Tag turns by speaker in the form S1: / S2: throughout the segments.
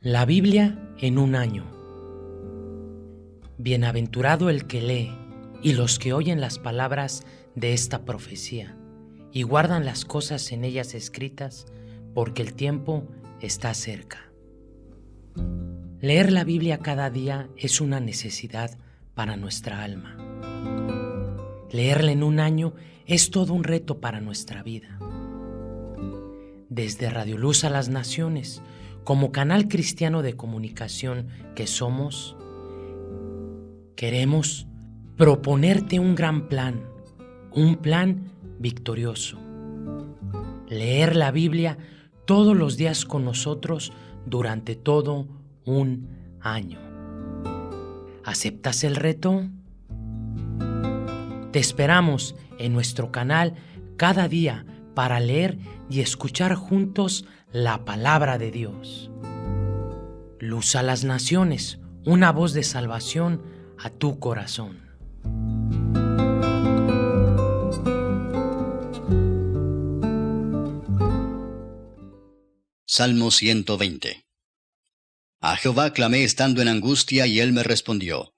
S1: La Biblia en un año. Bienaventurado el que lee y los que oyen las palabras de esta profecía y guardan las cosas en ellas escritas, porque el tiempo está cerca. Leer la Biblia cada día es una necesidad para nuestra alma. Leerla en un año es todo un reto para nuestra vida. Desde Radio Luz a las Naciones, como canal cristiano de comunicación que somos, queremos proponerte un gran plan, un plan victorioso. Leer la Biblia todos los días con nosotros durante todo un año. ¿Aceptas el reto? Te esperamos en nuestro canal cada día para leer y escuchar juntos la palabra de Dios. Luz a las naciones, una voz de salvación a tu corazón.
S2: Salmo 120 A Jehová clamé estando en angustia y él me respondió.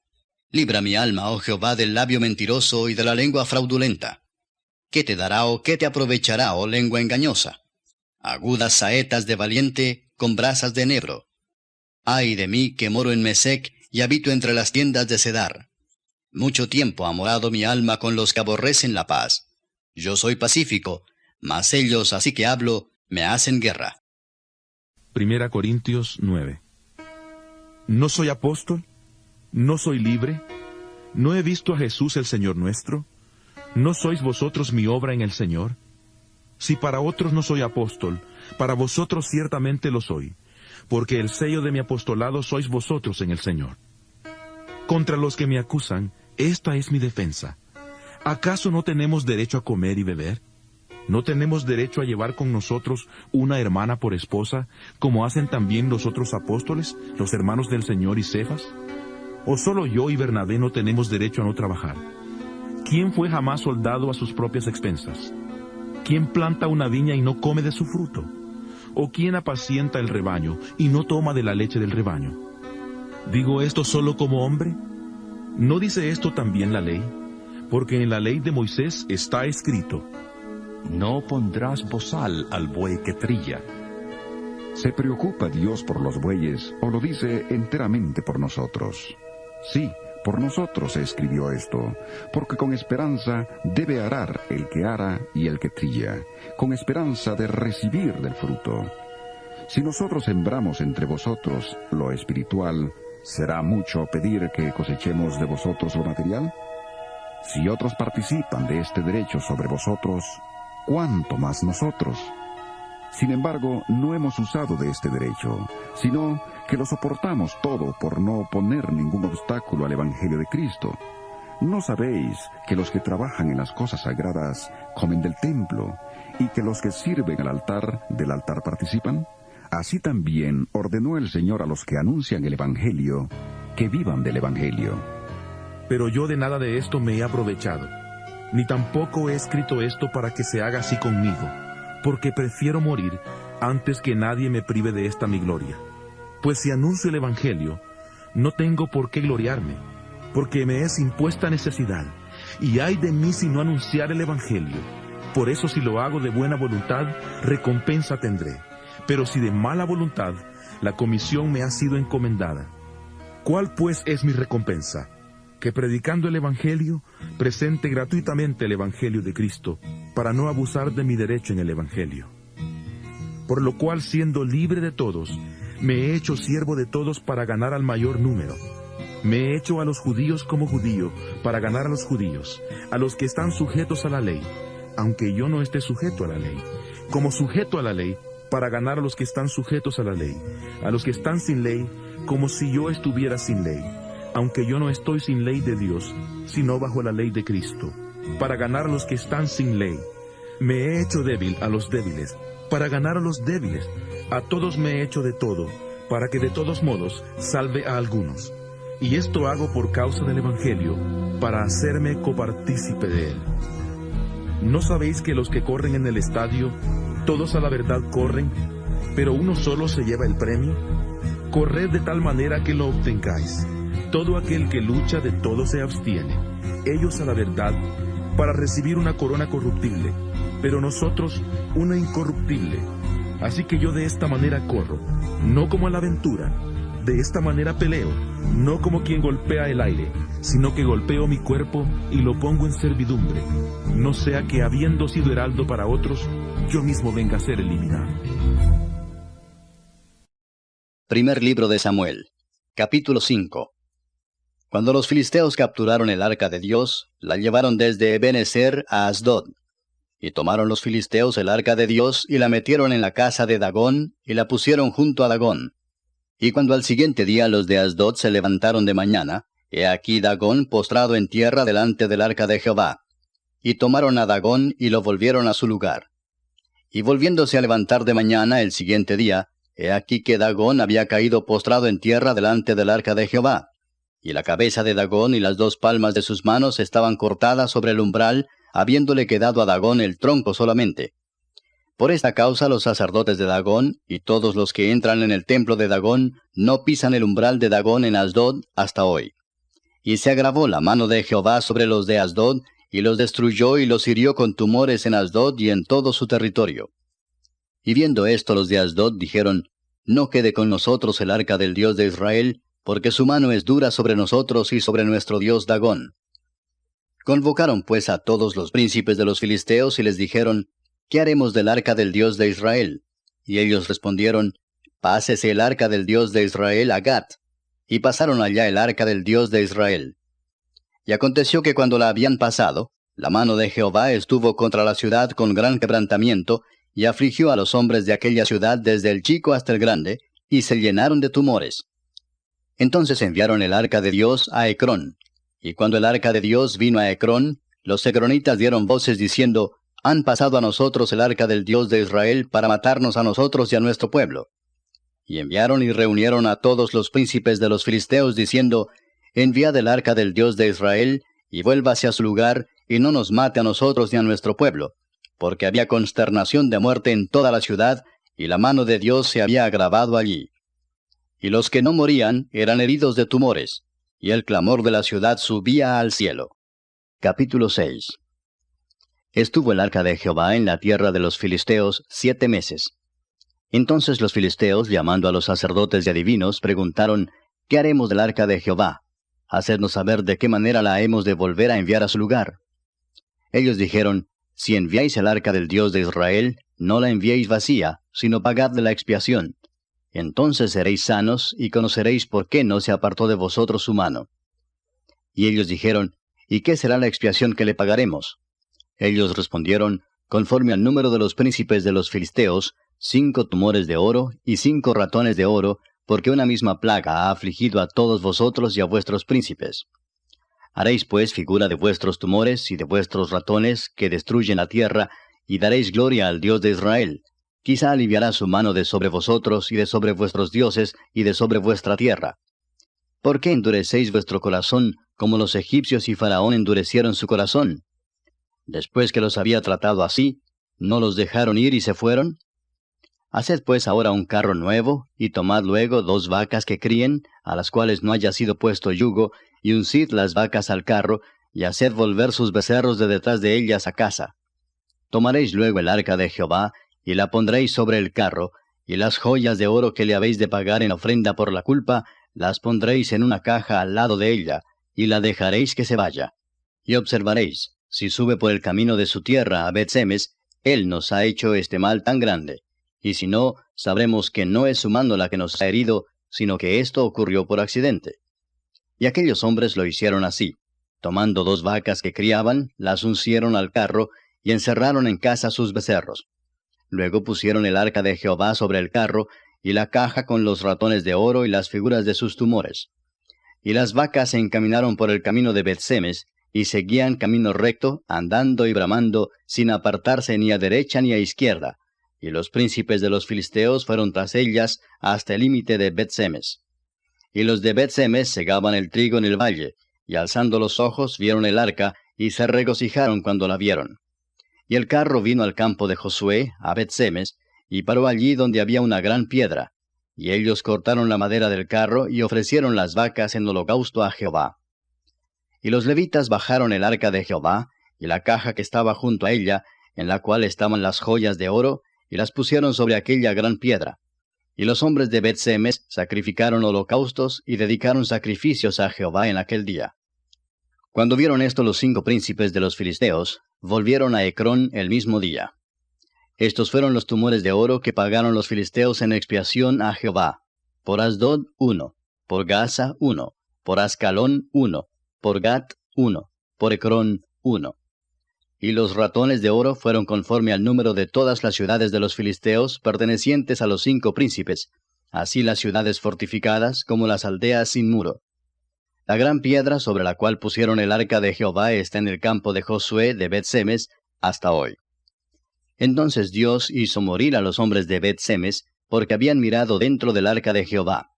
S2: Libra mi alma, oh Jehová, del labio mentiroso y de la lengua fraudulenta. ¿Qué te dará o qué te aprovechará, oh lengua engañosa? agudas saetas de valiente con brasas de enebro. Ay de mí que moro en Mesec y habito entre las tiendas de Cedar. Mucho tiempo ha morado mi alma con los que aborrecen la paz. Yo soy pacífico, mas ellos, así que hablo, me hacen guerra.
S3: Primera Corintios 9 ¿No soy apóstol? ¿No soy libre? ¿No he visto a Jesús el Señor nuestro? ¿No sois vosotros mi obra en el Señor? Si para otros no soy apóstol, para vosotros ciertamente lo soy, porque el sello de mi apostolado sois vosotros en el Señor. Contra los que me acusan, esta es mi defensa. ¿Acaso no tenemos derecho a comer y beber? ¿No tenemos derecho a llevar con nosotros una hermana por esposa, como hacen también los otros apóstoles, los hermanos del Señor y Cefas? ¿O solo yo y Bernabé no tenemos derecho a no trabajar? ¿Quién fue jamás soldado a sus propias expensas? ¿Quién planta una viña y no come de su fruto? ¿O quién apacienta el rebaño y no toma de la leche del rebaño? ¿Digo esto solo como hombre? ¿No dice esto también la ley? Porque en la ley de Moisés está escrito,
S4: No pondrás bozal al buey que trilla.
S5: ¿Se preocupa Dios por los bueyes o lo dice enteramente por nosotros? Sí, por nosotros se escribió esto, porque con esperanza debe arar el que ara y el que trilla, con esperanza de recibir del fruto. Si nosotros sembramos entre vosotros lo espiritual, ¿será mucho pedir que cosechemos de vosotros lo material? Si otros participan de este derecho sobre vosotros, ¿cuánto más nosotros? Sin embargo, no hemos usado de este derecho, sino que lo soportamos todo por no poner ningún obstáculo al Evangelio de Cristo. ¿No sabéis que los que trabajan en las cosas sagradas comen del templo y que los que sirven al altar del altar participan? Así también ordenó el Señor a los que anuncian el Evangelio que vivan del Evangelio.
S3: Pero yo de nada de esto me he aprovechado, ni tampoco he escrito esto para que se haga así conmigo, porque prefiero morir antes que nadie me prive de esta mi gloria. Pues si anuncio el Evangelio, no tengo por qué gloriarme, porque me es impuesta necesidad, y hay de mí si no anunciar el Evangelio. Por eso si lo hago de buena voluntad, recompensa tendré. Pero si de mala voluntad, la comisión me ha sido encomendada. ¿Cuál pues es mi recompensa? Que predicando el Evangelio, presente gratuitamente el Evangelio de Cristo, para no abusar de mi derecho en el Evangelio. Por lo cual, siendo libre de todos, me he hecho siervo de todos para ganar al mayor número. Me he hecho a los judíos como judío para ganar a los judíos, a los que están sujetos a la ley, aunque yo no esté sujeto a la ley, como sujeto a la ley, para ganar a los que están sujetos a la ley, a los que están sin ley, como si yo estuviera sin ley, aunque yo no estoy sin ley de Dios, sino bajo la ley de Cristo, para ganar a los que están sin ley. Me he hecho débil a los débiles, para ganar a los débiles. A todos me he hecho de todo, para que de todos modos salve a algunos. Y esto hago por causa del Evangelio, para hacerme copartícipe de él. ¿No sabéis que los que corren en el estadio, todos a la verdad corren, pero uno solo se lleva el premio? Corred de tal manera que lo obtengáis. Todo aquel que lucha de todo se abstiene. Ellos a la verdad, para recibir una corona corruptible, pero nosotros una incorruptible. Así que yo de esta manera corro, no como a la aventura. De esta manera peleo, no como quien golpea el aire, sino que golpeo mi cuerpo y lo pongo en servidumbre, no sea que habiendo sido heraldo para otros, yo mismo venga a ser eliminado.
S2: Primer libro de Samuel, capítulo 5. Cuando los filisteos capturaron el arca de Dios, la llevaron desde Ebenezer a Asdod. Y tomaron los filisteos el arca de Dios y la metieron en la casa de Dagón y la pusieron junto a Dagón. Y cuando al siguiente día los de Asdod se levantaron de mañana, he aquí Dagón postrado en tierra delante del arca de Jehová. Y tomaron a Dagón y lo volvieron a su lugar. Y volviéndose a levantar de mañana el siguiente día, he aquí que Dagón había caído postrado en tierra delante del arca de Jehová. Y la cabeza de Dagón y las dos palmas de sus manos estaban cortadas sobre el umbral, habiéndole quedado a Dagón el tronco solamente. Por esta causa los sacerdotes de Dagón y todos los que entran en el templo de Dagón no pisan el umbral de Dagón en Asdod hasta hoy. Y se agravó la mano de Jehová sobre los de Asdod, y los destruyó y los hirió con tumores en Asdod y en todo su territorio. Y viendo esto los de Asdod dijeron, No quede con nosotros el arca del Dios de Israel, porque su mano es dura sobre nosotros y sobre nuestro Dios Dagón. Convocaron pues a todos los príncipes de los filisteos y les dijeron, ¿qué haremos del arca del Dios de Israel? Y ellos respondieron, Pásese el arca del Dios de Israel a Gat. Y pasaron allá el arca del Dios de Israel. Y aconteció que cuando la habían pasado, la mano de Jehová estuvo contra la ciudad con gran quebrantamiento, y afligió a los hombres de aquella ciudad desde el chico hasta el grande, y se llenaron de tumores. Entonces enviaron el arca de Dios a Ecrón. Y cuando el arca de Dios vino a Ecrón, los ecronitas dieron voces diciendo, han pasado a nosotros el arca del Dios de Israel para matarnos a nosotros y a nuestro pueblo. Y enviaron y reunieron a todos los príncipes de los filisteos, diciendo, Enviad el arca del Dios de Israel, y vuélvase a su lugar, y no nos mate a nosotros ni a nuestro pueblo, porque había consternación de muerte en toda la ciudad, y la mano de Dios se había agravado allí. Y los que no morían eran heridos de tumores, y el clamor de la ciudad subía al cielo. Capítulo 6 Estuvo el arca de Jehová en la tierra de los filisteos siete meses. Entonces los filisteos, llamando a los sacerdotes y adivinos, preguntaron, ¿Qué haremos del arca de Jehová? Hacednos saber de qué manera la hemos de volver a enviar a su lugar. Ellos dijeron, Si enviáis el arca del Dios de Israel, no la enviéis vacía, sino pagadle la expiación. Entonces seréis sanos y conoceréis por qué no se apartó de vosotros su mano. Y ellos dijeron, ¿Y qué será la expiación que le pagaremos? Ellos respondieron, conforme al número de los príncipes de los filisteos, cinco tumores de oro y cinco ratones de oro, porque una misma plaga ha afligido a todos vosotros y a vuestros príncipes. Haréis pues figura de vuestros tumores y de vuestros ratones que destruyen la tierra, y daréis gloria al Dios de Israel. Quizá aliviará su mano de sobre vosotros y de sobre vuestros dioses y de sobre vuestra tierra. ¿Por qué endurecéis vuestro corazón como los egipcios y Faraón endurecieron su corazón? Después que los había tratado así, ¿no los dejaron ir y se fueron? Haced pues ahora un carro nuevo, y tomad luego dos vacas que críen, a las cuales no haya sido puesto yugo, y uncid las vacas al carro, y haced volver sus becerros de detrás de ellas a casa. Tomaréis luego el arca de Jehová, y la pondréis sobre el carro, y las joyas de oro que le habéis de pagar en ofrenda por la culpa, las pondréis en una caja al lado de ella, y la dejaréis que se vaya. Y observaréis, si sube por el camino de su tierra a Betsemes, él nos ha hecho este mal tan grande. Y si no, sabremos que no es su mano la que nos ha herido, sino que esto ocurrió por accidente. Y aquellos hombres lo hicieron así. Tomando dos vacas que criaban, las uncieron al carro, y encerraron en casa sus becerros. Luego pusieron el arca de Jehová sobre el carro, y la caja con los ratones de oro y las figuras de sus tumores. Y las vacas se encaminaron por el camino de Betsemes, y seguían camino recto, andando y bramando, sin apartarse ni a derecha ni a izquierda. Y los príncipes de los filisteos fueron tras ellas hasta el límite de Bet-Semes. Y los de Bet-Semes segaban el trigo en el valle, y alzando los ojos vieron el arca, y se regocijaron cuando la vieron. Y el carro vino al campo de Josué, a Bet-Semes, y paró allí donde había una gran piedra. Y ellos cortaron la madera del carro y ofrecieron las vacas en holocausto a Jehová. Y los levitas bajaron el arca de Jehová, y la caja que estaba junto a ella, en la cual estaban las joyas de oro, y las pusieron sobre aquella gran piedra. Y los hombres de Bet-Semes sacrificaron holocaustos y dedicaron sacrificios a Jehová en aquel día. Cuando vieron esto los cinco príncipes de los filisteos, volvieron a Ecrón el mismo día. Estos fueron los tumores de oro que pagaron los filisteos en expiación a Jehová. Por Asdod uno, por Gaza uno, por Ascalón uno, por Gat uno, por Ecrón uno. Y los ratones de oro fueron conforme al número de todas las ciudades de los filisteos pertenecientes a los cinco príncipes, así las ciudades fortificadas como las aldeas sin muro. La gran piedra sobre la cual pusieron el arca de Jehová está en el campo de Josué de Bet-Semes hasta hoy. Entonces Dios hizo morir a los hombres de Bet-Semes porque habían mirado dentro del arca de Jehová.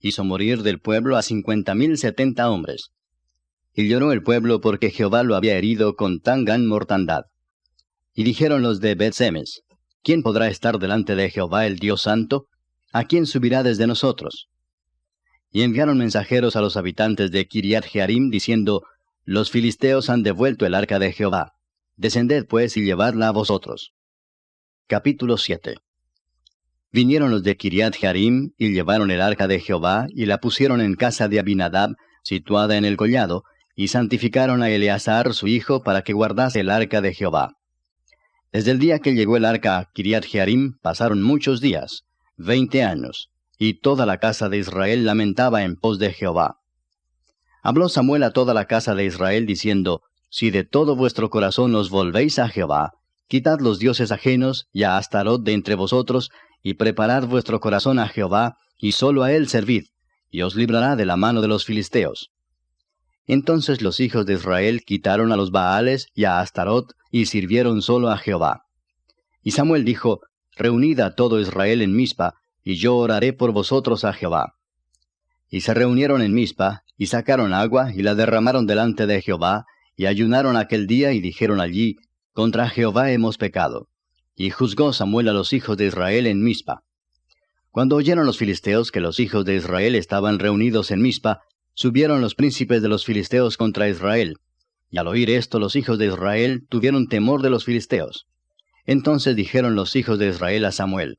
S2: Hizo morir del pueblo a cincuenta mil setenta hombres. Y lloró el pueblo porque Jehová lo había herido con tan gran mortandad. Y dijeron los de Bet-Semes, ¿quién podrá estar delante de Jehová el Dios Santo? ¿A quién subirá desde nosotros? Y enviaron mensajeros a los habitantes de Kiriat Jearim, diciendo, Los filisteos han devuelto el arca de Jehová. Descended pues y llevadla a vosotros. Capítulo 7 Vinieron los de Kiriat Jearim y llevaron el arca de Jehová y la pusieron en casa de Abinadab, situada en el collado, y santificaron a Eleazar su hijo para que guardase el arca de Jehová. Desde el día que llegó el arca a Kiriat Jearim pasaron muchos días, veinte años, y toda la casa de Israel lamentaba en pos de Jehová. Habló Samuel a toda la casa de Israel diciendo, Si de todo vuestro corazón os volvéis a Jehová, quitad los dioses ajenos y a Astarot de entre vosotros, y preparad vuestro corazón a Jehová, y solo a él servid, y os librará de la mano de los filisteos. Entonces los hijos de Israel quitaron a los Baales y a Astarot, y sirvieron solo a Jehová. Y Samuel dijo, Reunid a todo Israel en Mizpa, y yo oraré por vosotros a Jehová. Y se reunieron en Mizpa, y sacaron agua, y la derramaron delante de Jehová, y ayunaron aquel día, y dijeron allí, Contra Jehová hemos pecado. Y juzgó Samuel a los hijos de Israel en Mizpa. Cuando oyeron los filisteos que los hijos de Israel estaban reunidos en Mizpa, subieron los príncipes de los filisteos contra Israel. Y al oír esto los hijos de Israel tuvieron temor de los filisteos. Entonces dijeron los hijos de Israel a Samuel,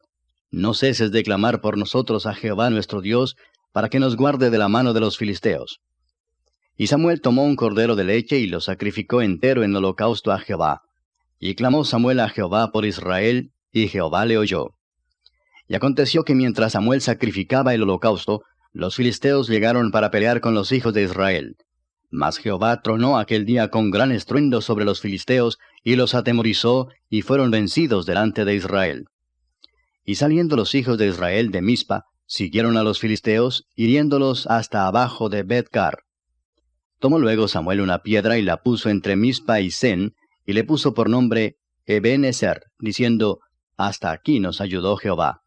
S2: No ceses de clamar por nosotros a Jehová nuestro Dios, para que nos guarde de la mano de los filisteos. Y Samuel tomó un cordero de leche y lo sacrificó entero en holocausto a Jehová. Y clamó Samuel a Jehová por Israel, y Jehová le oyó. Y aconteció que mientras Samuel sacrificaba el holocausto, los filisteos llegaron para pelear con los hijos de Israel. Mas Jehová tronó aquel día con gran estruendo sobre los filisteos, y los atemorizó, y fueron vencidos delante de Israel. Y saliendo los hijos de Israel de Mizpa, siguieron a los filisteos, hiriéndolos hasta abajo de Betcar. Tomó luego Samuel una piedra y la puso entre Mizpa y Sen, y le puso por nombre Ebenezer, diciendo, Hasta aquí nos ayudó Jehová.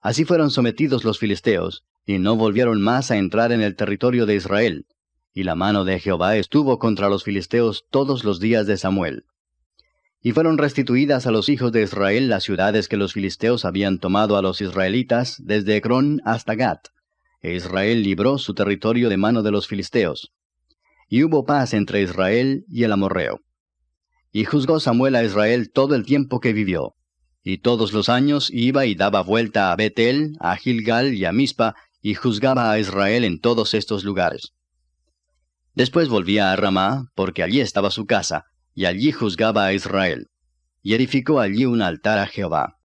S2: Así fueron sometidos los filisteos, y no volvieron más a entrar en el territorio de Israel, y la mano de Jehová estuvo contra los filisteos todos los días de Samuel. Y fueron restituidas a los hijos de Israel las ciudades que los filisteos habían tomado a los israelitas desde Ecrón hasta Gat, e Israel libró su territorio de mano de los filisteos. Y hubo paz entre Israel y el amorreo. Y juzgó Samuel a Israel todo el tiempo que vivió. Y todos los años iba y daba vuelta a Betel, a Gilgal y a Mispa, y juzgaba a Israel en todos estos lugares. Después volvía a Ramá, porque allí estaba su casa, y allí juzgaba a Israel. Y edificó allí un altar a Jehová.